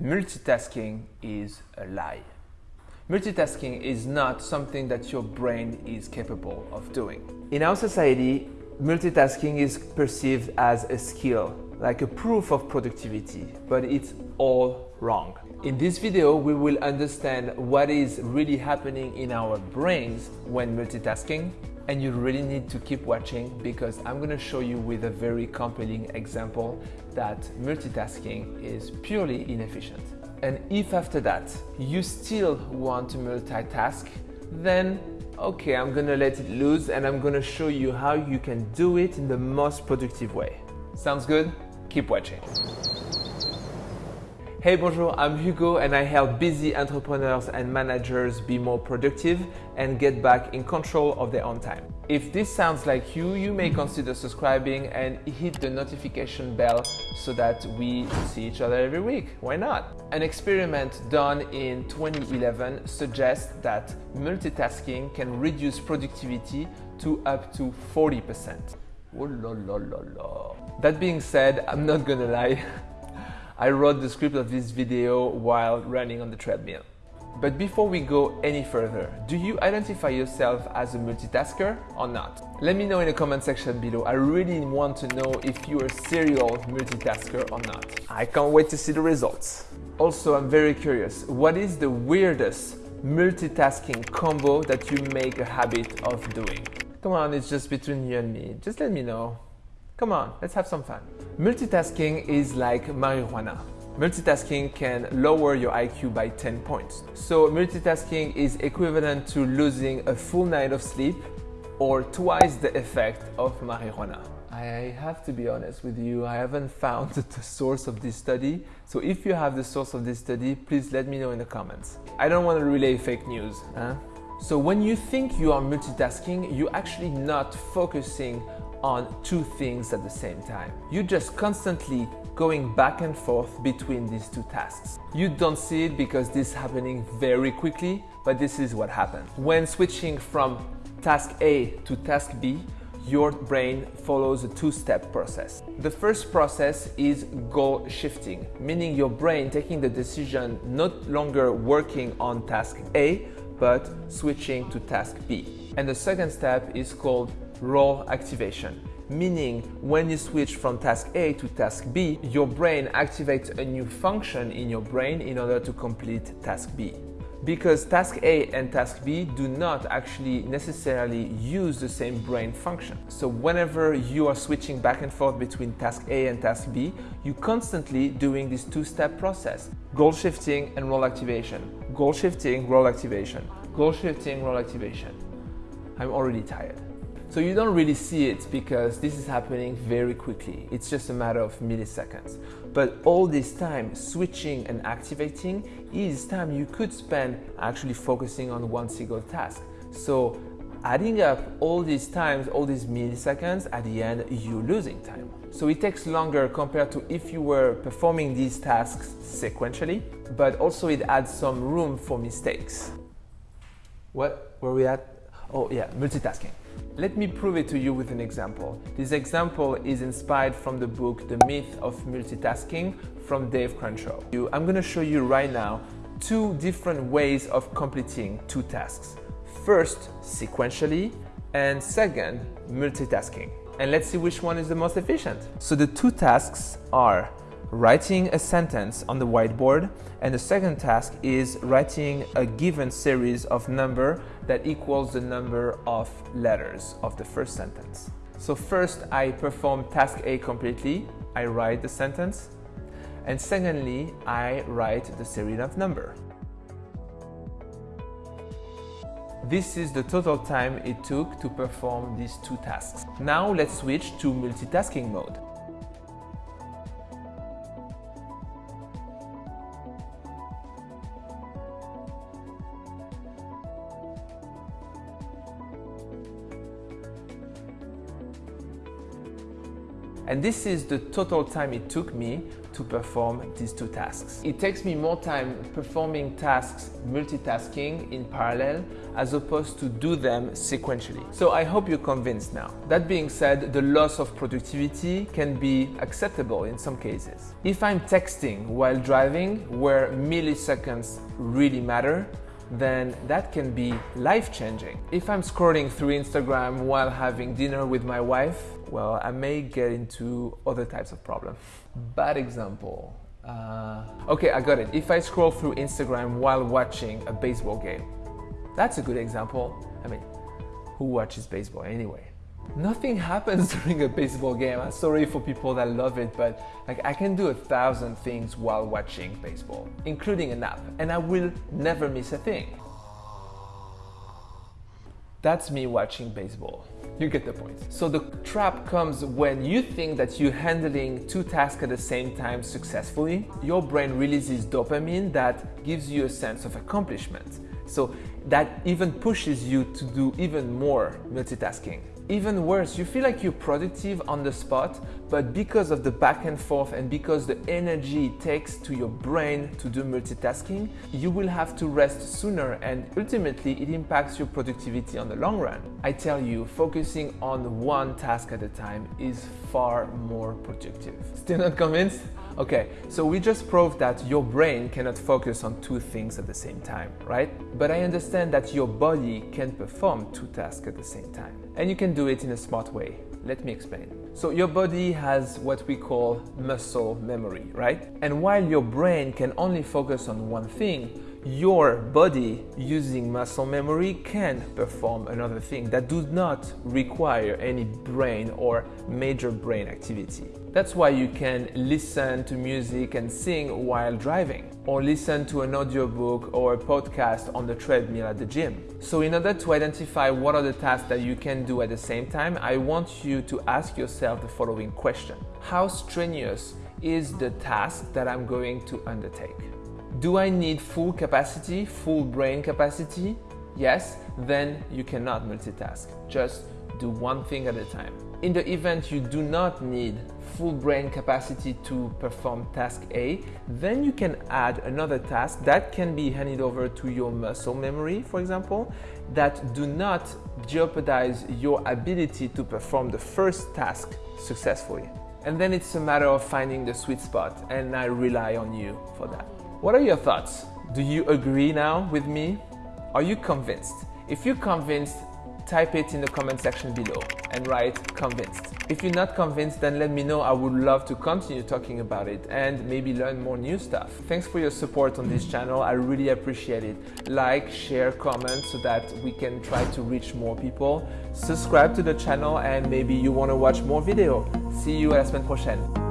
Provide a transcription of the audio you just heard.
multitasking is a lie. Multitasking is not something that your brain is capable of doing. In our society, multitasking is perceived as a skill, like a proof of productivity, but it's all wrong. In this video, we will understand what is really happening in our brains when multitasking and you really need to keep watching because I'm going to show you with a very compelling example that multitasking is purely inefficient. And if after that you still want to multitask, then okay, I'm gonna let it loose and I'm gonna show you how you can do it in the most productive way. Sounds good? Keep watching. Hey, bonjour, I'm Hugo and I help busy entrepreneurs and managers be more productive and get back in control of their own time. If this sounds like you, you may consider subscribing and hit the notification bell so that we see each other every week. Why not? An experiment done in 2011 suggests that multitasking can reduce productivity to up to 40%. Oh la la la. That being said, I'm not gonna lie. I wrote the script of this video while running on the treadmill. But before we go any further, do you identify yourself as a multitasker or not? Let me know in the comment section below. I really want to know if you're a serial multitasker or not. I can't wait to see the results. Also, I'm very curious, what is the weirdest multitasking combo that you make a habit of doing? Come on, it's just between you and me. Just let me know. Come on, let's have some fun. Multitasking is like marijuana. Multitasking can lower your IQ by 10 points. So multitasking is equivalent to losing a full night of sleep or twice the effect of marijuana. I have to be honest with you, I haven't found the source of this study. So if you have the source of this study, please let me know in the comments. I don't want to relay fake news. Huh? So when you think you are multitasking, you're actually not focusing on two things at the same time. You're just constantly going back and forth between these two tasks. You don't see it because this is happening very quickly, but this is what happens. When switching from task A to task B, your brain follows a two-step process. The first process is goal shifting, meaning your brain taking the decision not longer working on task A, but switching to task B. And the second step is called role activation, meaning when you switch from task A to task B, your brain activates a new function in your brain in order to complete task B. Because task A and task B do not actually necessarily use the same brain function. So whenever you are switching back and forth between task A and task B, you're constantly doing this two-step process. Goal shifting and role activation. Goal shifting, role activation. Goal shifting, role activation. I'm already tired. So you don't really see it because this is happening very quickly. It's just a matter of milliseconds. But all this time switching and activating is time you could spend actually focusing on one single task. So adding up all these times, all these milliseconds, at the end, you're losing time. So it takes longer compared to if you were performing these tasks sequentially, but also it adds some room for mistakes. What were we at? Oh yeah, multitasking. Let me prove it to you with an example. This example is inspired from the book The Myth of Multitasking from Dave Crenshaw. I'm going to show you right now two different ways of completing two tasks. First, sequentially, and second, multitasking. And let's see which one is the most efficient. So the two tasks are writing a sentence on the whiteboard and the second task is writing a given series of number that equals the number of letters of the first sentence. So first I perform task A completely, I write the sentence and secondly I write the series of number. This is the total time it took to perform these two tasks. Now let's switch to multitasking mode. And this is the total time it took me to perform these two tasks. It takes me more time performing tasks multitasking in parallel as opposed to do them sequentially. So I hope you're convinced now. That being said, the loss of productivity can be acceptable in some cases. If I'm texting while driving where milliseconds really matter, then that can be life changing. If I'm scrolling through Instagram while having dinner with my wife, well, I may get into other types of problems. Bad example. Uh, okay, I got it. If I scroll through Instagram while watching a baseball game, that's a good example. I mean, who watches baseball anyway? Nothing happens during a baseball game. I'm sorry for people that love it, but like I can do a thousand things while watching baseball, including a nap, and I will never miss a thing. That's me watching baseball. You get the point. So the trap comes when you think that you're handling two tasks at the same time successfully. Your brain releases dopamine that gives you a sense of accomplishment. So that even pushes you to do even more multitasking. Even worse, you feel like you're productive on the spot, but because of the back and forth and because the energy it takes to your brain to do multitasking, you will have to rest sooner and ultimately it impacts your productivity on the long run. I tell you, focusing on one task at a time is far more productive. Still not convinced? Okay, so we just proved that your brain cannot focus on two things at the same time, right? But I understand that your body can perform two tasks at the same time. And you can do it in a smart way. Let me explain. So your body has what we call muscle memory, right? And while your brain can only focus on one thing, your body using muscle memory can perform another thing that does not require any brain or major brain activity. That's why you can listen to music and sing while driving, or listen to an audiobook or a podcast on the treadmill at the gym. So, in order to identify what are the tasks that you can do at the same time, I want you to ask yourself the following question How strenuous is the task that I'm going to undertake? Do I need full capacity, full brain capacity? Yes, then you cannot multitask. Just do one thing at a time. In the event you do not need full brain capacity to perform task A, then you can add another task that can be handed over to your muscle memory, for example, that do not jeopardize your ability to perform the first task successfully. And then it's a matter of finding the sweet spot, and I rely on you for that. What are your thoughts? Do you agree now with me? Are you convinced? If you're convinced, type it in the comment section below and write convinced. If you're not convinced, then let me know. I would love to continue talking about it and maybe learn more new stuff. Thanks for your support on this channel. I really appreciate it. Like, share, comment so that we can try to reach more people. Subscribe to the channel and maybe you want to watch more video. See you à la semaine prochaine.